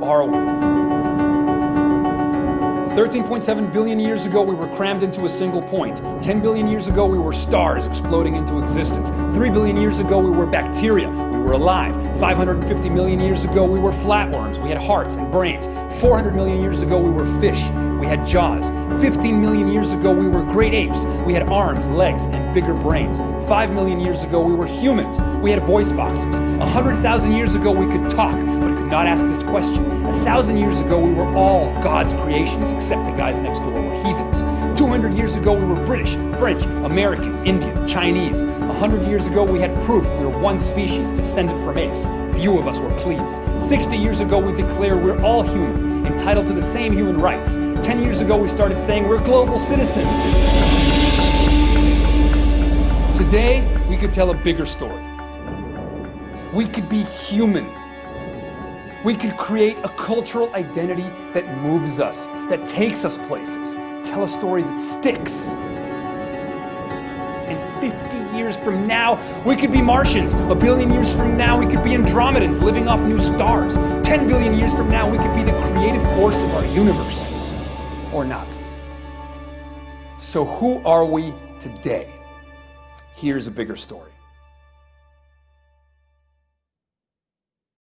we? 13.7 billion years ago, we were crammed into a single point. 10 billion years ago, we were stars exploding into existence. 3 billion years ago, we were bacteria. We were alive. 550 million years ago, we were flatworms. We had hearts and brains. 400 million years ago, we were fish. We had jaws. 15 million years ago, we were great apes. We had arms, legs, and bigger brains. 5 million years ago, we were humans. We had voice boxes. 100,000 years ago, we could talk, but could not ask this question. Thousand years ago, we were all God's creations except the guys next door were heathens. 200 years ago, we were British, French, American, Indian, Chinese. 100 years ago, we had proof we were one species descended from apes. Few of us were pleased. 60 years ago, we declared we're all human, entitled to the same human rights. 10 years ago, we started saying we're global citizens. Today, we could tell a bigger story. We could be human. We could create a cultural identity that moves us, that takes us places, tell a story that sticks. And 50 years from now, we could be Martians. A billion years from now, we could be Andromedans living off new stars. 10 billion years from now, we could be the creative force of our universe. Or not. So who are we today? Here's a bigger story.